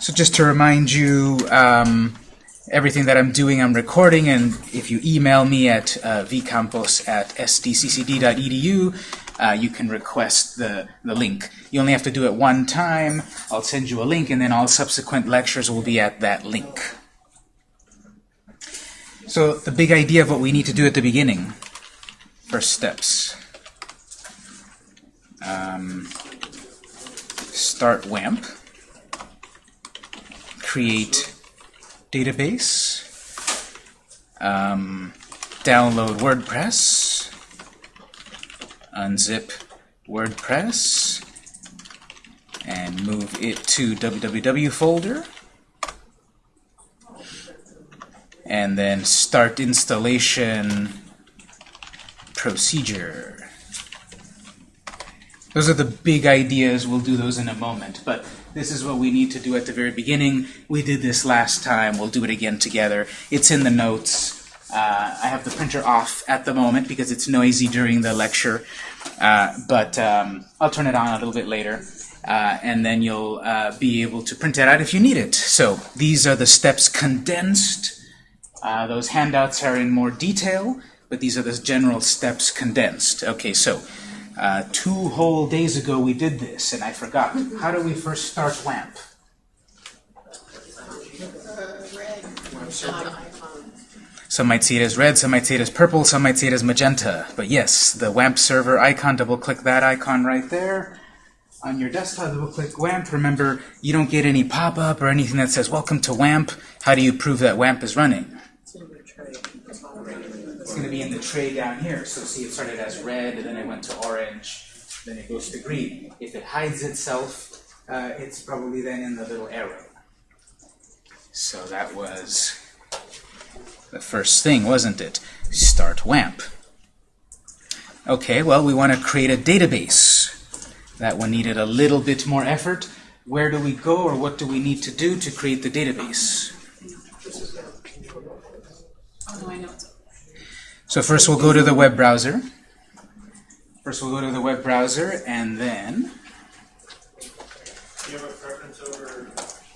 So just to remind you, um, everything that I'm doing, I'm recording, and if you email me at uh, vcampos at sdccd.edu, uh, you can request the, the link. You only have to do it one time. I'll send you a link, and then all subsequent lectures will be at that link. So the big idea of what we need to do at the beginning, first steps. Um, start WAMP, create database, um, download WordPress, unzip WordPress, and move it to www folder, and then start installation procedure. Those are the big ideas. We'll do those in a moment. But this is what we need to do at the very beginning. We did this last time. We'll do it again together. It's in the notes. Uh, I have the printer off at the moment because it's noisy during the lecture. Uh, but um, I'll turn it on a little bit later. Uh, and then you'll uh, be able to print it out if you need it. So these are the steps condensed. Uh, those handouts are in more detail, but these are the general steps condensed. Okay, so uh, two whole days ago we did this, and I forgot. How do we first start WAMP? Some might see it as red, some might see it as purple, some might see it as magenta. But yes, the WAMP server icon, double-click that icon right there. On your desktop, double-click WAMP. Remember, you don't get any pop-up or anything that says, Welcome to WAMP. How do you prove that WAMP is running? It's going to be in the tray down here. So see, it started as red, and then it went to orange, then it goes to green. If it hides itself, uh, it's probably then in the little arrow. So that was the first thing, wasn't it? Start WAMP. Okay, well, we want to create a database. That one needed a little bit more effort. Where do we go, or what do we need to do to create the database? So first we'll go to the web browser. First we'll go to the web browser, and then... Do you have a preference over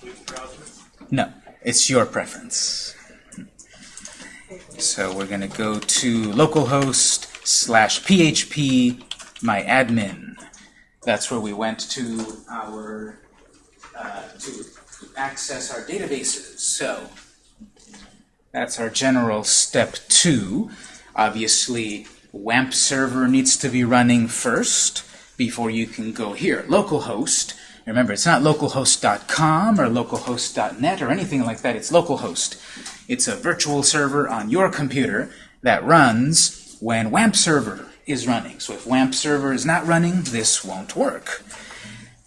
which browser? No, it's your preference. So we're going to go to localhost slash php my admin. That's where we went to our uh, to access our databases. So that's our general step two. Obviously, WAMP server needs to be running first before you can go here. Localhost. Remember, it's not localhost.com or localhost.net or anything like that. It's localhost. It's a virtual server on your computer that runs when WAMP server is running. So if WAMP server is not running, this won't work.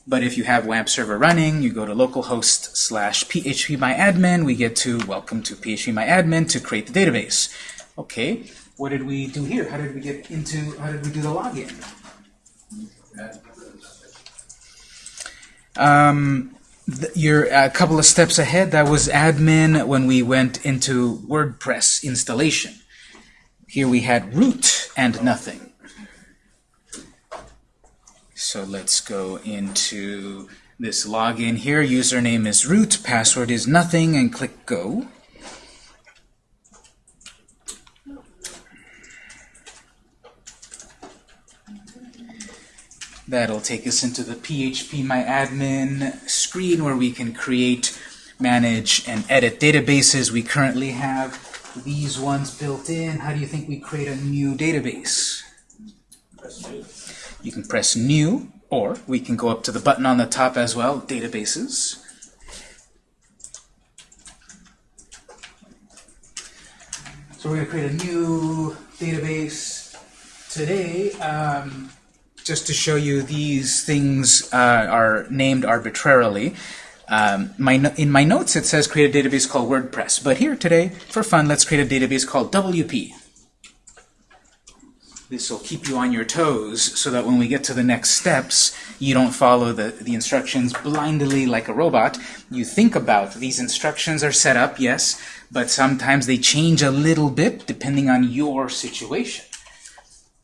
But if you have WAMP server running, you go to localhost slash phpmyadmin. We get to welcome to phpmyadmin to create the database. Okay, what did we do here? How did we get into, how did we do the login? Um, you're a couple of steps ahead. That was admin when we went into WordPress installation. Here we had root and nothing. So let's go into this login here. Username is root, password is nothing, and click go. That'll take us into the PHP My Admin screen where we can create, manage, and edit databases. We currently have these ones built in. How do you think we create a new database? You can press New, or we can go up to the button on the top as well, Databases. So we're going to create a new database today. Um, just to show you these things uh, are named arbitrarily. Um, my no in my notes it says create a database called WordPress, but here today, for fun, let's create a database called WP. This will keep you on your toes so that when we get to the next steps, you don't follow the, the instructions blindly like a robot. You think about these instructions are set up, yes, but sometimes they change a little bit depending on your situation.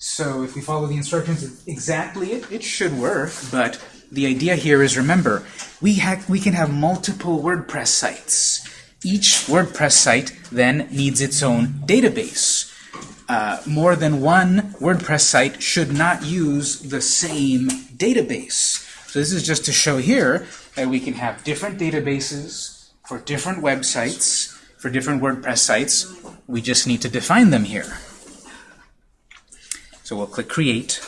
So if we follow the instructions exactly, it, it should work, but the idea here is, remember, we, we can have multiple WordPress sites. Each WordPress site then needs its own database. Uh, more than one WordPress site should not use the same database. So this is just to show here that we can have different databases for different websites, for different WordPress sites. We just need to define them here. So we'll click Create.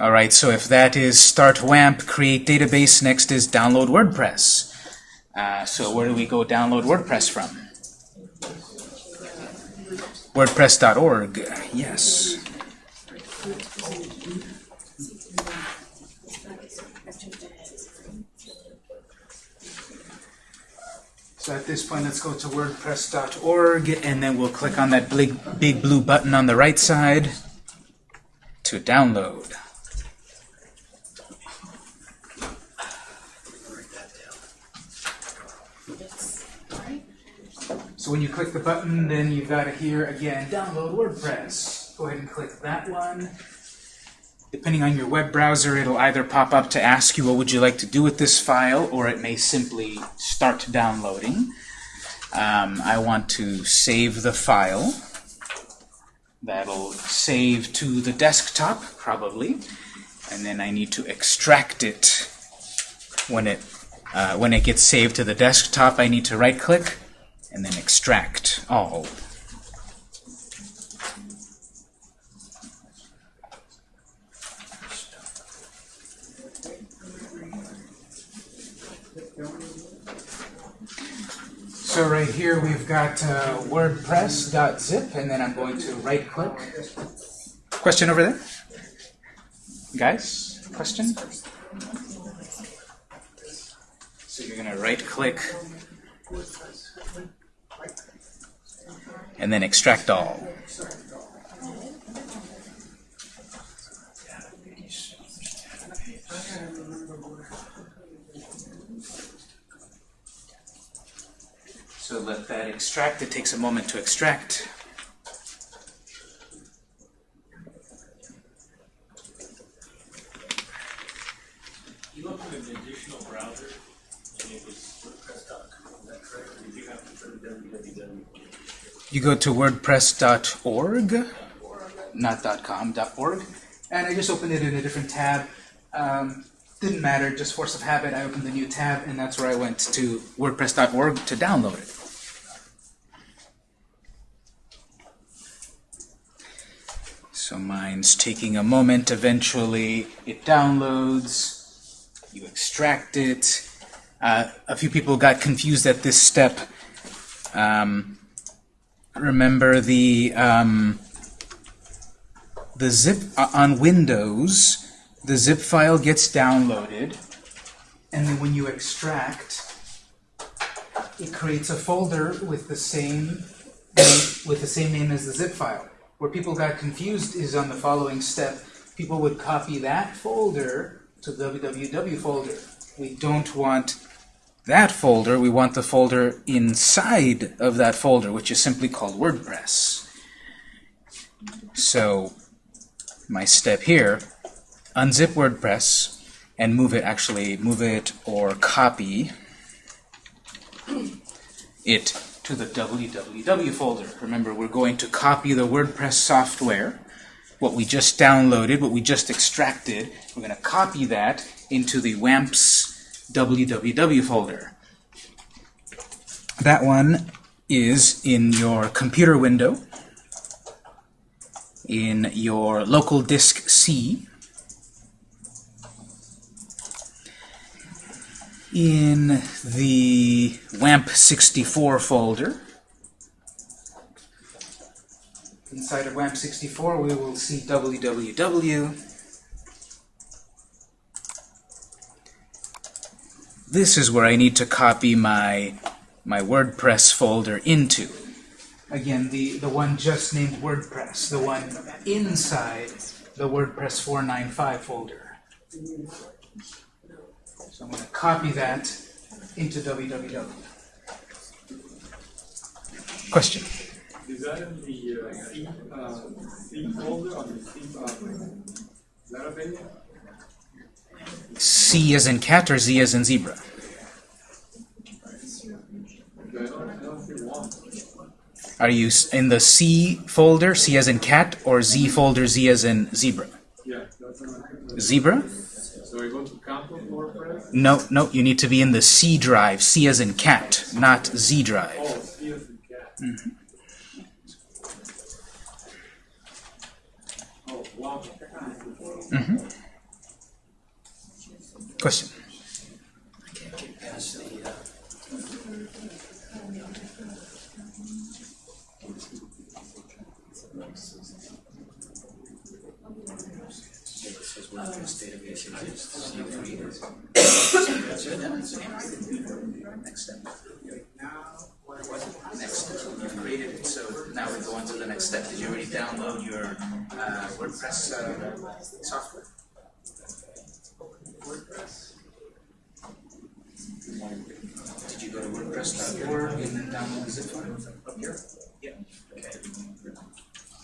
All right, so if that is start WAMP, create database, next is download WordPress. Uh, so where do we go download WordPress from? WordPress.org, yes. At this point, let's go to WordPress.org, and then we'll click on that big, big blue button on the right side to download. So when you click the button, then you've got to here again, download WordPress. Go ahead and click that one. Depending on your web browser, it'll either pop up to ask you what would you like to do with this file, or it may simply start downloading. Um, I want to save the file. That'll save to the desktop, probably. And then I need to extract it when it uh, when it gets saved to the desktop. I need to right-click and then extract all. So right here we've got uh, WordPress.zip, and then I'm going to right-click. Question over there? Guys, question? So you're going to right-click and then extract all. So let that extract. It takes a moment to extract. You looked at an additional browser, and it was WordPress.com, is that correct? Did you have to put www? You go to wordpress.org, not .com, .org, and I just opened it in a different tab. Um, didn't matter, just force of habit, I opened the new tab, and that's where I went to wordpress.org to download it. Mine's taking a moment. Eventually, it downloads. You extract it. Uh, a few people got confused at this step. Um, remember the um, the zip uh, on Windows. The zip file gets downloaded, and then when you extract, it creates a folder with the same with the same name as the zip file. Where people got confused is on the following step. People would copy that folder to the www folder. We don't want that folder. We want the folder inside of that folder, which is simply called WordPress. So my step here, unzip WordPress and move it, actually move it or copy it to the www folder. Remember, we're going to copy the WordPress software, what we just downloaded, what we just extracted. We're going to copy that into the WAMPS www folder. That one is in your computer window, in your local disk C, in the WAMP64 folder. Inside of WAMP64 we will see www. This is where I need to copy my, my WordPress folder into. Again, the, the one just named WordPress, the one inside the WordPress 495 folder. So I'm going to copy that into www. Question? Is that in the uh, C, uh, C folder on the C, uh, is that available? C as in cat or Z as in zebra? I don't, I don't see one. Are you in the C folder, C as in cat, or Z folder, Z as in zebra? Yeah, that's not. Zebra? So I go to. No, no, you need to be in the C drive, C as in cat, not Z drive. Oh, C as in cat. Mm-hmm. Oh, wow. Mm-hmm. Question? Next step. Next. You've created it, so now we go on to the next step. Did you already download your WordPress software? WordPress. Did you go to WordPress.org and then download the zip file up here? Yeah. Okay.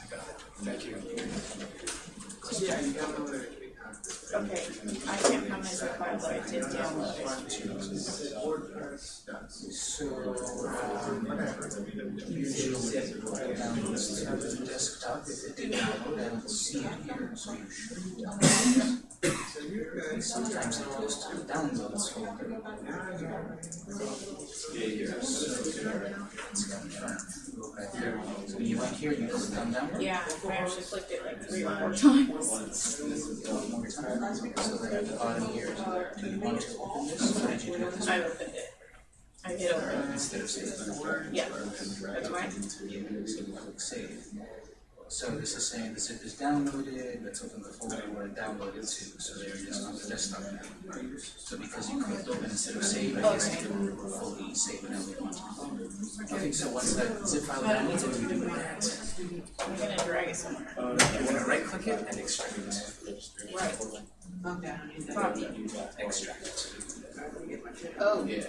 I got it. Thank you. Okay, I can't my zip file, but I did download it. So, usually it downloads to the desktop. If it didn't download, I don't see it here, so you should download it. Sometimes it goes to the downloads folder. It's confirmed. Go back. So you went here, you clicked on download. Yeah, I actually clicked it like three or four times. One more time. So then at the bottom here, do you want to open this, or did you do it this way? I opened it. I hit open. Instead of saving. Yeah, that's right. Yeah, so you click save. So this is saying the zip is downloaded, let's open the folder where it downloaded to, so there it is on the desktop now. So because you clicked open instead of save, I guess it will fully save it as we want. Okay, so once that zip file downloads, what do we do with that? I'm gonna drag it somewhere. Uh, you wanna right click it and extract it. Right. Copy. Extract. Oh. Yeah.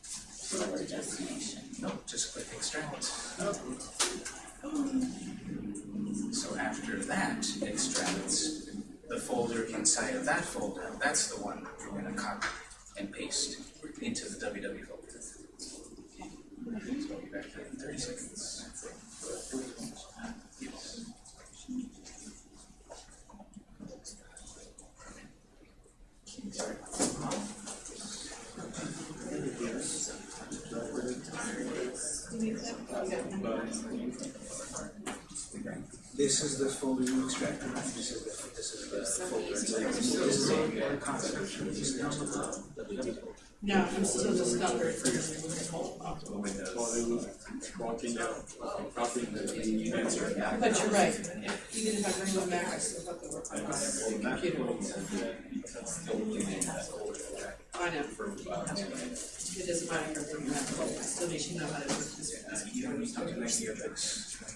Select a destination. No, just click extract. Oh. So after that extracts the folder inside of that folder, that's the one we're gonna copy and paste into the www folder. So I'll be back in thirty seconds. Yes. This is the folder you extracted? This is the, this is the folder. This is a concept. Is the No, I'm still answer. But you're right, even if I bring I still have computer. I know. It doesn't matter if I bring I still need to know how to work this.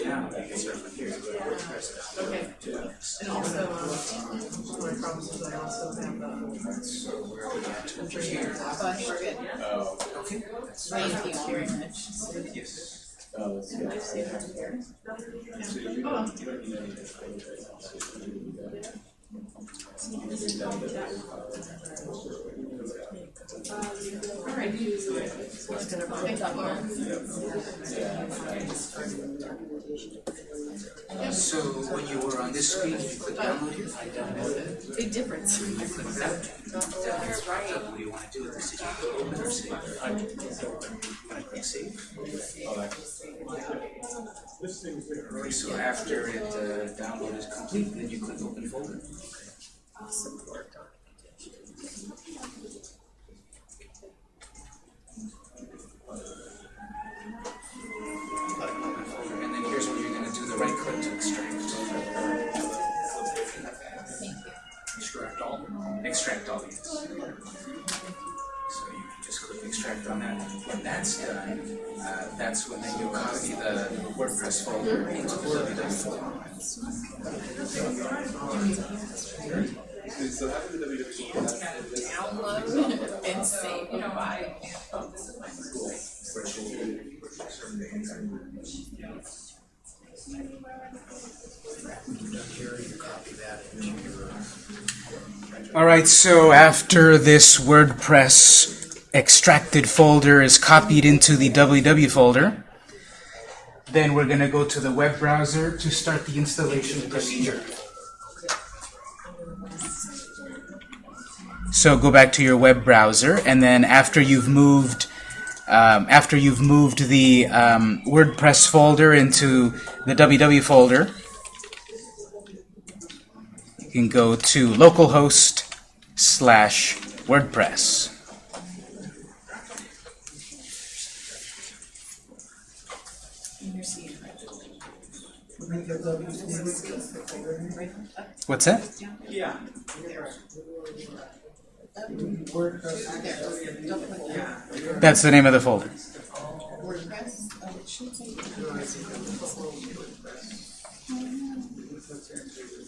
can start from here. Okay, and also, um, one of my problems is I also have, uh, So where are we at? I'm sure you're, Oh, I think we're good. Okay. Thank you very much. Yes. Alright, so gonna Thank you, Laura. So when you were on this screen, you click download here? I downloaded it. Big difference. You click that. That's right. What do you want to do with this? You click open or save? Gonna click save. This thing's there. So after it uh, download is complete, then you click open folder. Open that's when you'll copy the WordPress folder into the www folder. So the Download and save, you know, I, oh, this is my All right, so after this WordPress extracted folder is copied into the www folder, then we're going to go to the web browser to start the installation procedure. So go back to your web browser, and then after you've moved, um, after you've moved the um, WordPress folder into the www folder, you can go to localhost slash WordPress. What's that? Yeah. That's the name of the folder. WordPress, oh, it should say.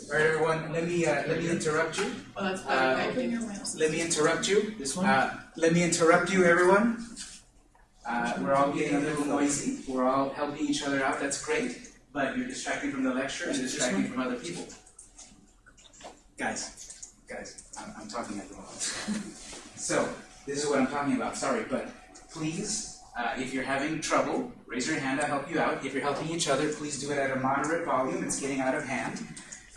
All right, everyone. Let me uh, let me interrupt you. Uh, fine. Open your website. Let me interrupt you. This one. Uh, let me interrupt you, everyone. Uh, we're all getting a little noisy. We're all helping each other out. That's great. But you're distracting from the lecture and distracting from other people. Guys, guys, I'm, I'm talking at the moment. so this is what I'm talking about. Sorry, but please, uh, if you're having trouble, raise your hand. I'll help you out. If you're helping each other, please do it at a moderate volume. It's getting out of hand.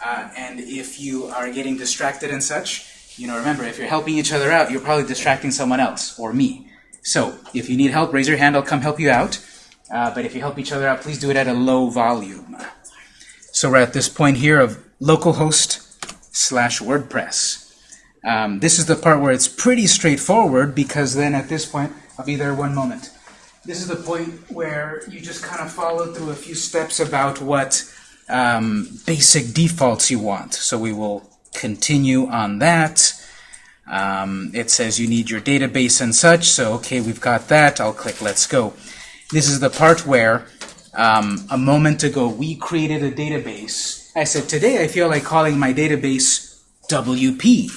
Uh, and if you are getting distracted and such, you know, remember, if you're helping each other out, you're probably distracting someone else or me. So, if you need help, raise your hand. I'll come help you out. Uh, but if you help each other out, please do it at a low volume. So we're at this point here of localhost slash WordPress. Um, this is the part where it's pretty straightforward because then at this point, I'll be there one moment. This is the point where you just kind of follow through a few steps about what um, basic defaults you want. So we will continue on that. Um, it says you need your database and such, so okay, we've got that. I'll click Let's Go. This is the part where um, a moment ago we created a database. I said, today I feel like calling my database WP.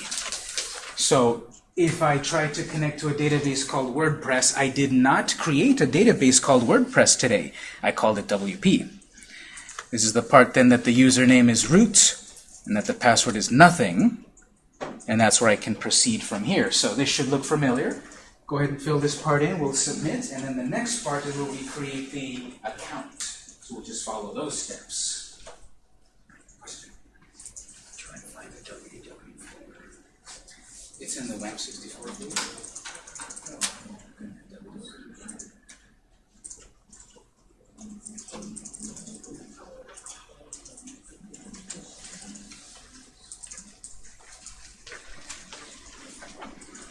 So if I try to connect to a database called WordPress, I did not create a database called WordPress today. I called it WP. This is the part then that the username is root and that the password is nothing. And that's where I can proceed from here. So this should look familiar. Go ahead and fill this part in. We'll submit. And then the next part is where we create the account. So we'll just follow those steps. It's in the WAMP64 folder.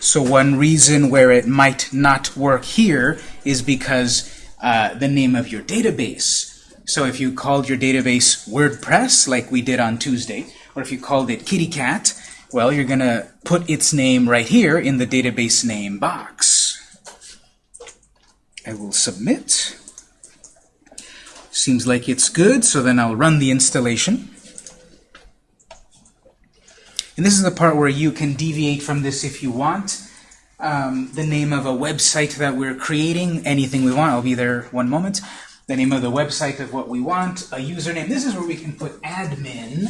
So one reason where it might not work here is because uh, the name of your database. So if you called your database WordPress, like we did on Tuesday, or if you called it Kitty Cat, well, you're going to put its name right here in the database name box. I will submit. Seems like it's good, so then I'll run the installation. And this is the part where you can deviate from this if you want. Um, the name of a website that we're creating, anything we want. I'll be there one moment. The name of the website of what we want, a username. This is where we can put admin,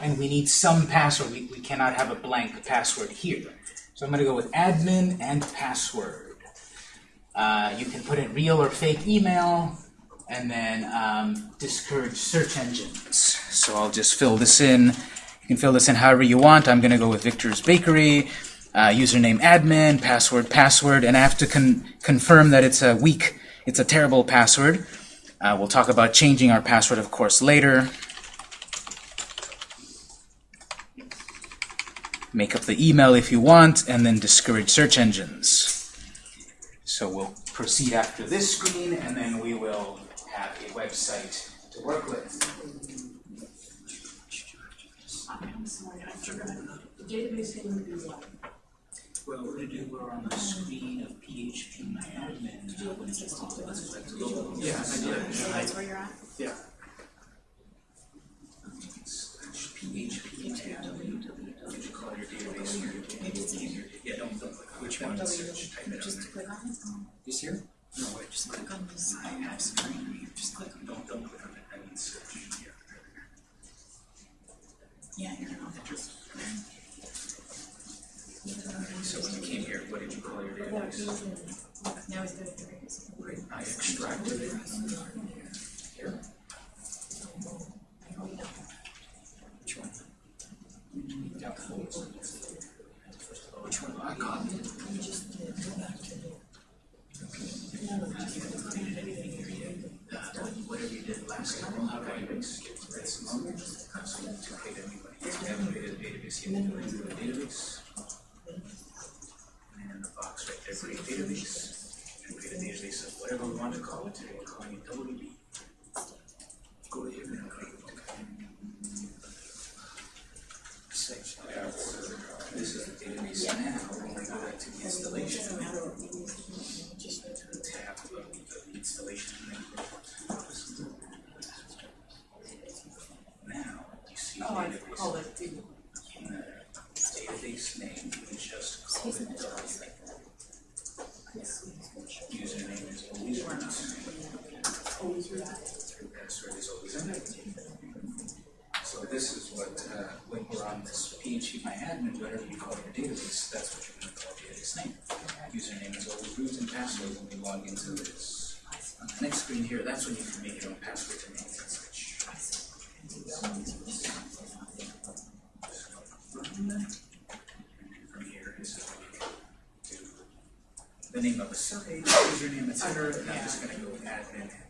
and we need some password. We, we cannot have a blank password here. So I'm going to go with admin and password. Uh, you can put in real or fake email, and then um, discourage search engines. So I'll just fill this in. You can fill this in however you want. I'm going to go with Victor's Bakery, uh, username admin, password password, and I have to con confirm that it's a weak, it's a terrible password. Uh, we'll talk about changing our password, of course, later. Make up the email if you want, and then discourage search engines. So we'll proceed after this screen, and then we will have a website to work with. Sorry, The database name would be what? Well, we're gonna do, we're on the screen of PHP my admin. Did you open this just to? Did you open Yeah, I did. So that's where you're at? Yeah. Slash PHP my admin. Did call your database? Maybe it's easier. Yeah, don't, don't click on which one, search, type it Just click on it, This here? No, wait, just just click on this, I have screen, just click on, don't, don't click on it, I mean search. yeah, you're on it. You came here, what did you call your database? now he's good. Great, I extracted it. Here. Which one? Which one? I got it. Uh, Whatever you did last time, I'll have database, get some more, so you took it anyway. If you haven't created a database, you have to go into the database. And in the box right there, create database, and create a whatever we want to call it, today we're calling it WP. Go to here and create. Six, this is the database now, when we go back to the installation. Tab of the installation. Now, you see Oh, I database. call it the, database name, you just call it WP. Username is always root. always read. Password is always empty. So this is what, uh, when we're on this PHP my admin, whatever you call your database, that's what you're gonna call your database name. Username is always root and password when we log into this. On the next screen here, that's when you can make your own password to make that switch. From here, this is what you can do. The name of the site, username, et cetera, and I'm just gonna go with admin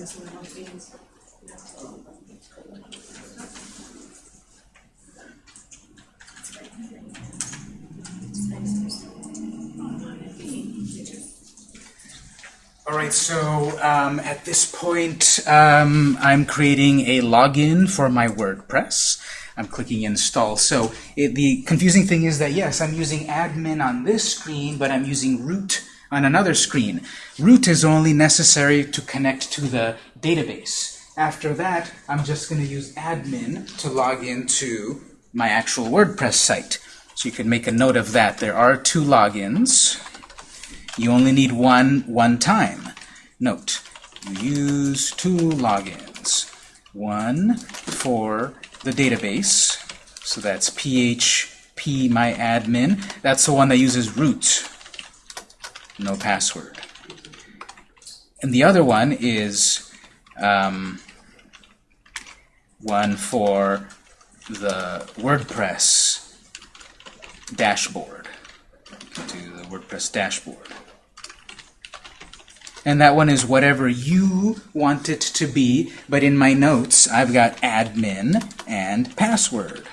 All right, so um, at this point, um, I'm creating a login for my WordPress. I'm clicking install. So it, the confusing thing is that yes, I'm using admin on this screen, but I'm using root on another screen. Root is only necessary to connect to the database. After that, I'm just going to use admin to log into my actual WordPress site. So you can make a note of that. There are two logins. You only need one one time. Note, use two logins. One for the database, so that's php my admin. That's the one that uses root, no password. And the other one is um, one for the WordPress dashboard, to the WordPress dashboard. And that one is whatever you want it to be, but in my notes I've got admin and password.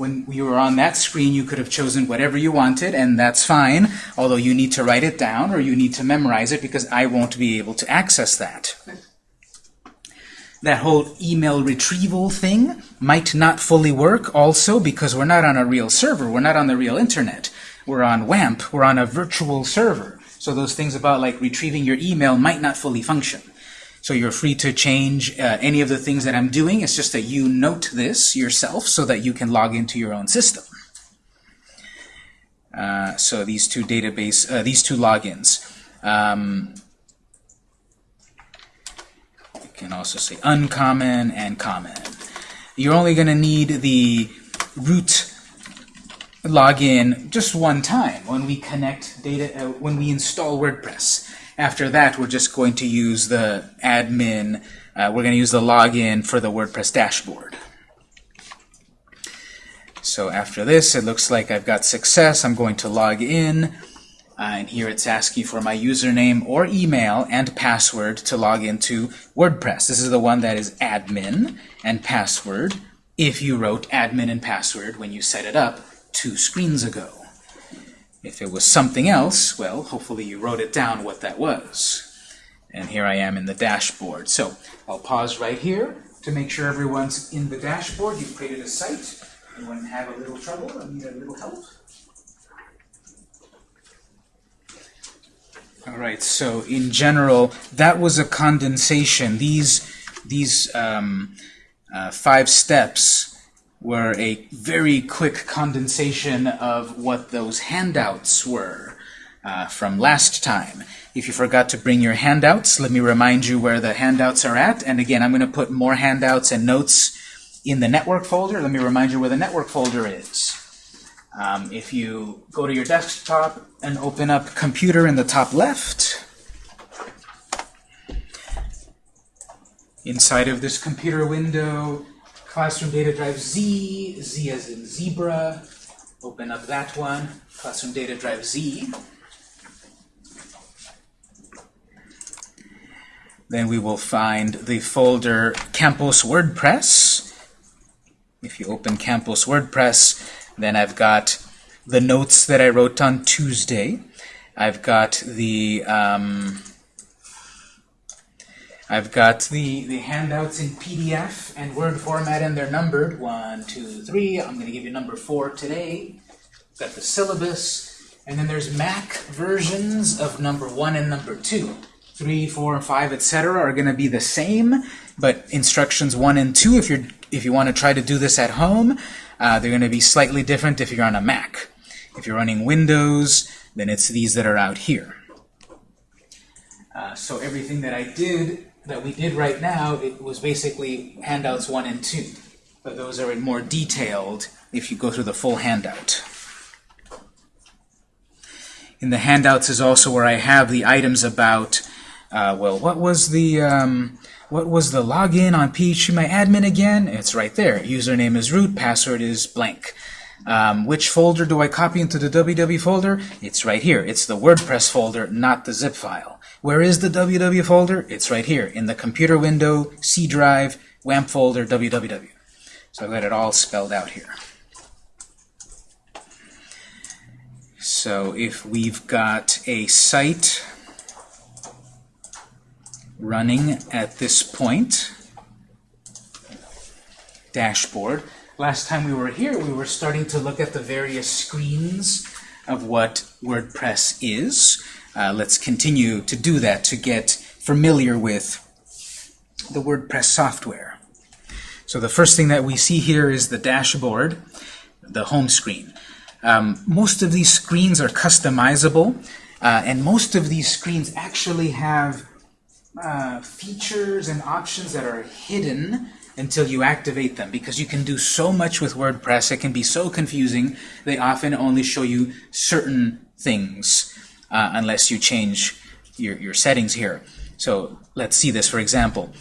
When you were on that screen, you could have chosen whatever you wanted, and that's fine, although you need to write it down or you need to memorize it because I won't be able to access that. That whole email retrieval thing might not fully work also because we're not on a real server, we're not on the real internet. We're on WAMP, we're on a virtual server. So those things about like retrieving your email might not fully function. So you're free to change uh, any of the things that I'm doing. It's just that you note this yourself so that you can log into your own system. Uh, so these two database, uh, these two logins. Um, you can also say uncommon and common. You're only going to need the root login just one time when we connect data, uh, when we install WordPress. After that, we're just going to use the admin, uh, we're going to use the login for the WordPress dashboard. So after this, it looks like I've got success. I'm going to log in, uh, and here it's asking for my username or email and password to log into WordPress. This is the one that is admin and password if you wrote admin and password when you set it up two screens ago. If it was something else, well, hopefully you wrote it down what that was. And here I am in the dashboard. So I'll pause right here to make sure everyone's in the dashboard. You've created a site. Anyone have a little trouble or need a little help? All right, so in general, that was a condensation. These, these um, uh, five steps were a very quick condensation of what those handouts were uh, from last time. If you forgot to bring your handouts, let me remind you where the handouts are at. And again, I'm going to put more handouts and notes in the network folder. Let me remind you where the network folder is. Um, if you go to your desktop and open up computer in the top left, inside of this computer window, Classroom Data Drive Z, Z as in zebra. Open up that one, Classroom Data Drive Z. Then we will find the folder Campus WordPress. If you open Campus WordPress, then I've got the notes that I wrote on Tuesday. I've got the um, I've got the, the handouts in PDF and Word format, and they're numbered. One, two, three. I'm going to give you number four today. I've Got the syllabus. And then there's Mac versions of number one and number two. Three, four, five, etc. are going to be the same, but instructions one and two, if you're if you want to try to do this at home, uh, they're going to be slightly different if you're on a Mac. If you're running Windows, then it's these that are out here. Uh, so everything that I did that we did right now, it was basically handouts one and two. But those are in more detailed if you go through the full handout. In the handouts is also where I have the items about, uh, well, what was the um, what was the login on phpMyAdmin again? It's right there. Username is root, password is blank. Um, which folder do I copy into the www folder? It's right here. It's the WordPress folder, not the zip file. Where is the www folder? It's right here in the computer window, C drive, WAMP folder, www. So I've got it all spelled out here. So if we've got a site running at this point, dashboard, last time we were here we were starting to look at the various screens of what WordPress is. Uh, let's continue to do that to get familiar with the WordPress software. So the first thing that we see here is the dashboard, the home screen. Um, most of these screens are customizable, uh, and most of these screens actually have uh, features and options that are hidden until you activate them because you can do so much with WordPress. It can be so confusing. They often only show you certain things uh, unless you change your, your settings here. So let's see this for example.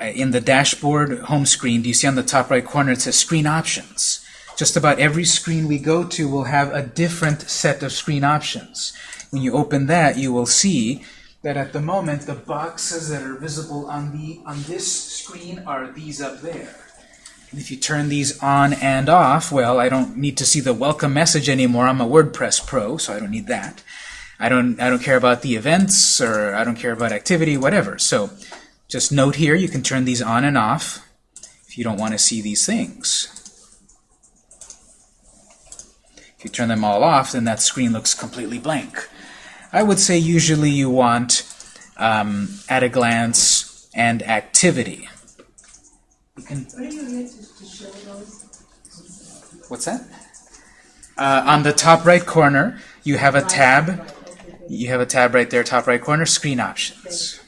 Uh, in the dashboard home screen, do you see on the top right corner it says Screen Options? Just about every screen we go to will have a different set of screen options. When you open that, you will see that at the moment the boxes that are visible on the on this screen are these up there. And if you turn these on and off, well, I don't need to see the welcome message anymore. I'm a WordPress pro, so I don't need that. I don't I don't care about the events or I don't care about activity, whatever. So just note here, you can turn these on and off if you don't want to see these things. If you turn them all off, then that screen looks completely blank. I would say usually you want um, at a glance and activity. You can, What are you here to, to show those? what's that? Uh, on the top right corner, you have a tab. You have a tab right there, top right corner, screen options.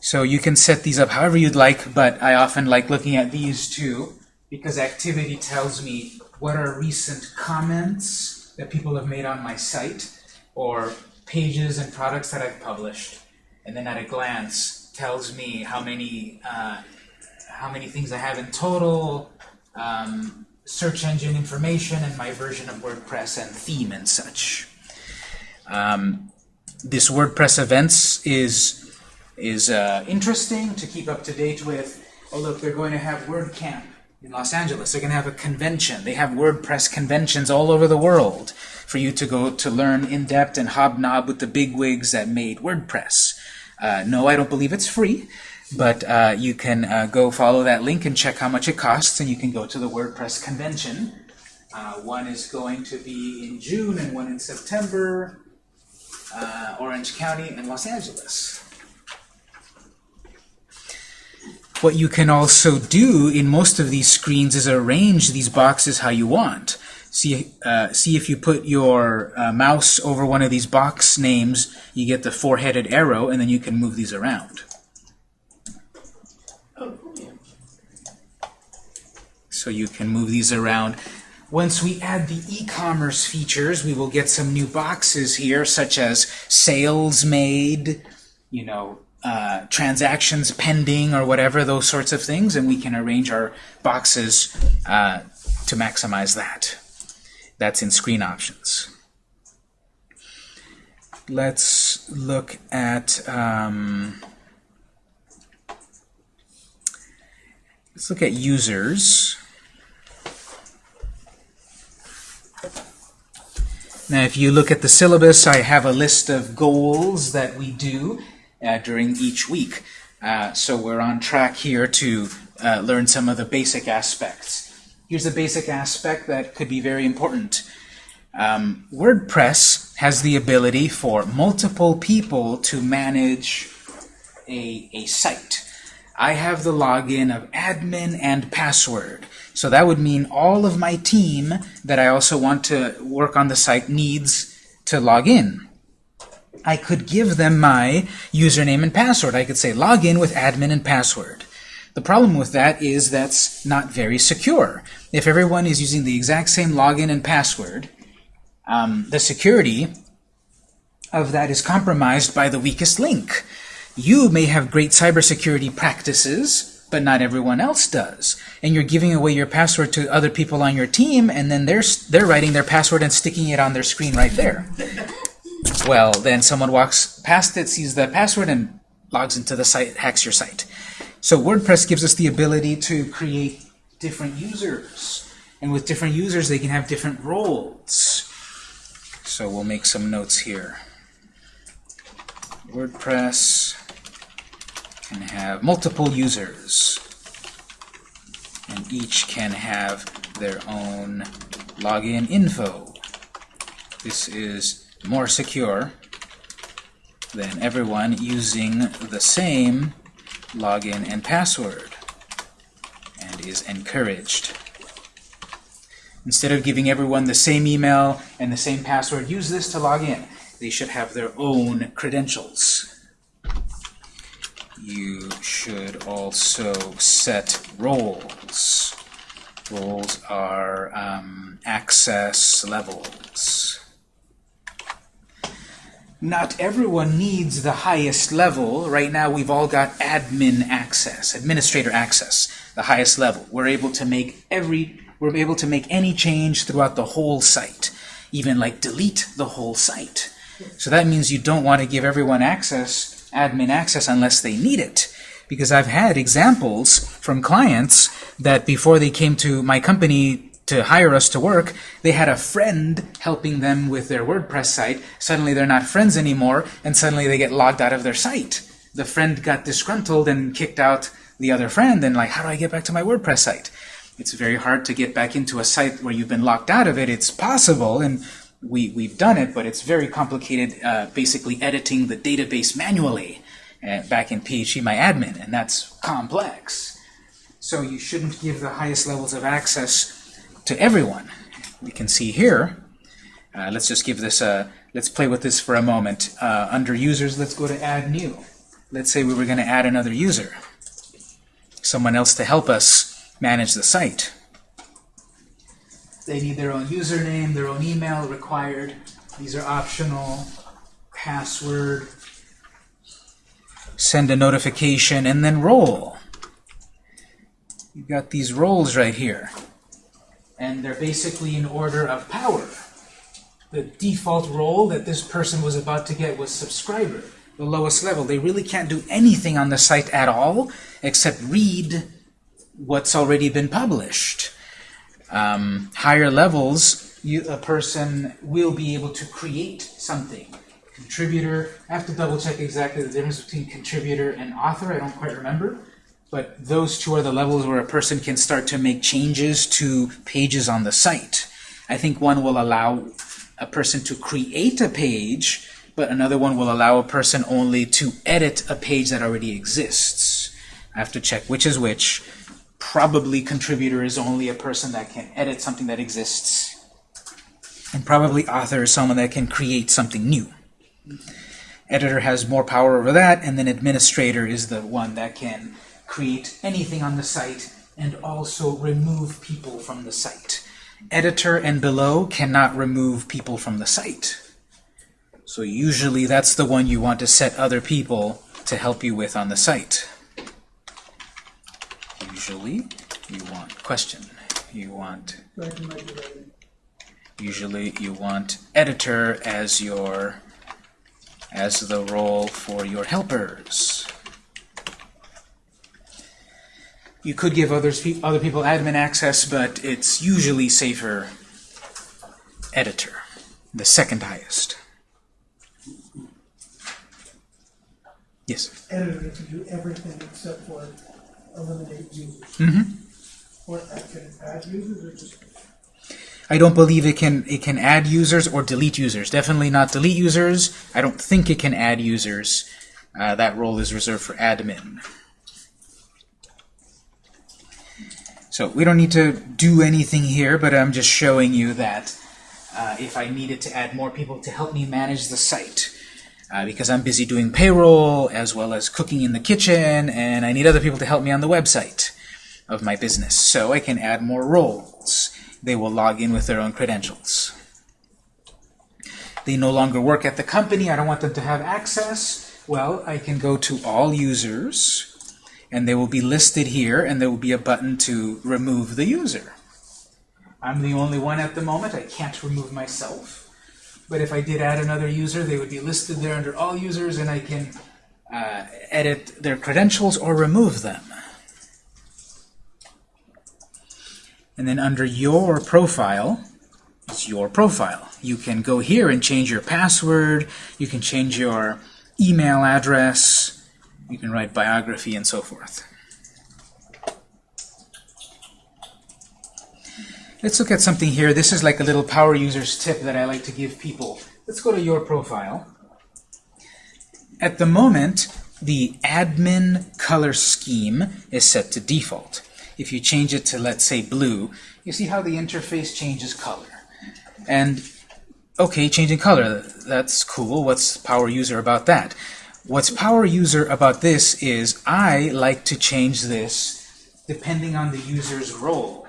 So you can set these up however you'd like, but I often like looking at these two because activity tells me what are recent comments that people have made on my site or pages and products that I've published. And then at a glance tells me how many uh, how many things I have in total, um, search engine information, and my version of WordPress and theme and such. Um, this WordPress events is is uh, interesting to keep up to date with. Oh look, they're going to have WordCamp in Los Angeles. They're going to have a convention. They have WordPress conventions all over the world for you to go to learn in depth and hobnob with the bigwigs that made WordPress. Uh, no, I don't believe it's free, but uh, you can uh, go follow that link and check how much it costs, and you can go to the WordPress convention. Uh, one is going to be in June and one in September, uh, Orange County and Los Angeles. What you can also do in most of these screens is arrange these boxes how you want. See, uh, see if you put your uh, mouse over one of these box names, you get the four-headed arrow, and then you can move these around. Oh, cool. So you can move these around. Once we add the e-commerce features, we will get some new boxes here, such as sales made, you know, uh, transactions pending or whatever, those sorts of things, and we can arrange our boxes uh, to maximize that. That's in screen options. Let's look at um, let's look at users. Now, if you look at the syllabus, I have a list of goals that we do uh, during each week. Uh, so we're on track here to uh, learn some of the basic aspects. Here's a basic aspect that could be very important. Um, WordPress has the ability for multiple people to manage a, a site. I have the login of admin and password. So that would mean all of my team that I also want to work on the site needs to log in. I could give them my username and password. I could say log in with admin and password. The problem with that is that's not very secure. If everyone is using the exact same login and password, um, the security of that is compromised by the weakest link. You may have great cybersecurity practices, but not everyone else does. And you're giving away your password to other people on your team, and then they're, they're writing their password and sticking it on their screen right there. well, then someone walks past it, sees the password, and logs into the site, hacks your site. So WordPress gives us the ability to create different users. And with different users, they can have different roles. So we'll make some notes here. WordPress can have multiple users. And each can have their own login info. This is more secure than everyone using the same login and password and is encouraged. Instead of giving everyone the same email and the same password, use this to log in. They should have their own credentials. You should also set roles. Roles are um, access levels. Not everyone needs the highest level. Right now we've all got admin access, administrator access, the highest level. We're able to make every we're able to make any change throughout the whole site, even like delete the whole site. So that means you don't want to give everyone access, admin access, unless they need it. Because I've had examples from clients that before they came to my company to hire us to work, they had a friend helping them with their WordPress site. Suddenly they're not friends anymore, and suddenly they get logged out of their site. The friend got disgruntled and kicked out the other friend, and like, how do I get back to my WordPress site? It's very hard to get back into a site where you've been locked out of it. It's possible, and we, we've done it, but it's very complicated, uh, basically editing the database manually uh, back in PHPMyAdmin, and that's complex. So you shouldn't give the highest levels of access to everyone. We can see here, uh, let's just give this a, let's play with this for a moment. Uh, under users, let's go to add new. Let's say we were going to add another user, someone else to help us manage the site. They need their own username, their own email required. These are optional. Password. Send a notification, and then role. You've got these roles right here. And they're basically in order of power. The default role that this person was about to get was subscriber, the lowest level. They really can't do anything on the site at all except read what's already been published. Um, higher levels, you, a person will be able to create something. Contributor, I have to double check exactly the difference between contributor and author, I don't quite remember. But those two are the levels where a person can start to make changes to pages on the site. I think one will allow a person to create a page, but another one will allow a person only to edit a page that already exists. I have to check which is which probably contributor is only a person that can edit something that exists. And probably author is someone that can create something new. Editor has more power over that, and then administrator is the one that can create anything on the site and also remove people from the site. Editor and below cannot remove people from the site. So usually that's the one you want to set other people to help you with on the site usually you want question. You want usually you want editor as your as the role for your helpers. You could give others other people admin access but it's usually safer editor the second highest. Yes? Editor can do everything except for eliminate users. Or uh, can it add users or just I don't believe it can it can add users or delete users. Definitely not delete users. I don't think it can add users. Uh, that role is reserved for admin. So we don't need to do anything here, but I'm just showing you that uh, if I needed to add more people to help me manage the site, uh, because I'm busy doing payroll as well as cooking in the kitchen, and I need other people to help me on the website of my business. So I can add more roles. They will log in with their own credentials. They no longer work at the company. I don't want them to have access. Well, I can go to all users, and they will be listed here, and there will be a button to remove the user. I'm the only one at the moment. I can't remove myself. But if I did add another user, they would be listed there under all users, and I can uh, edit their credentials or remove them. And then under your profile, it's your profile. You can go here and change your password, you can change your email address, you can write biography and so forth. Let's look at something here. This is like a little power users tip that I like to give people. Let's go to your profile. At the moment, the admin color scheme is set to default. If you change it to, let's say, blue, you see how the interface changes color. And, okay, changing color, that's cool. What's power user about that? What's power user about this is I like to change this depending on the user's role.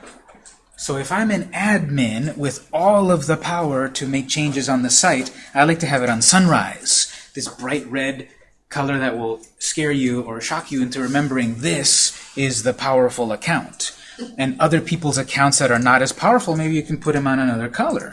So if I'm an admin with all of the power to make changes on the site, I like to have it on sunrise, this bright red color that will scare you or shock you into remembering this is the powerful account. And other people's accounts that are not as powerful, maybe you can put them on another color.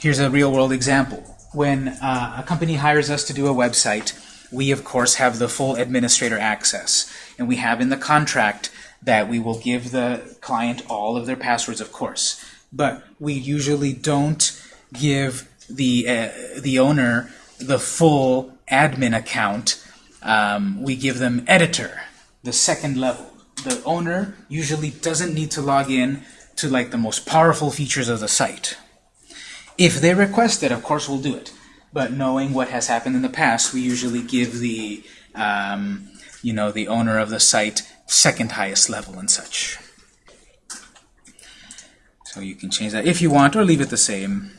Here's a real-world example. When uh, a company hires us to do a website, we of course have the full administrator access. And we have in the contract that we will give the client all of their passwords, of course. But we usually don't give the, uh, the owner the full admin account. Um, we give them editor, the second level. The owner usually doesn't need to log in to like the most powerful features of the site. If they request it, of course we'll do it. But knowing what has happened in the past, we usually give the um, you know the owner of the site second highest level and such. So you can change that if you want, or leave it the same.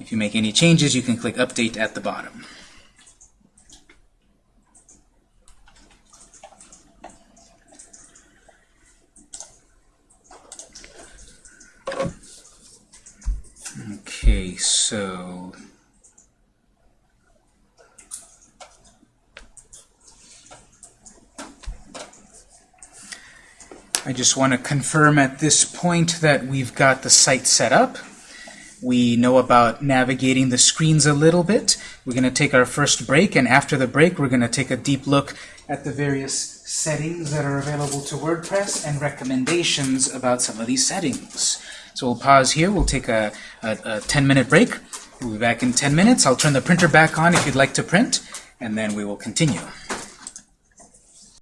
If you make any changes, you can click Update at the bottom. Okay, so I just want to confirm at this point that we've got the site set up. We know about navigating the screens a little bit. We're going to take our first break, and after the break, we're going to take a deep look at the various settings that are available to WordPress and recommendations about some of these settings. So we'll pause here. We'll take a 10-minute break. We'll be back in 10 minutes. I'll turn the printer back on if you'd like to print, and then we will continue.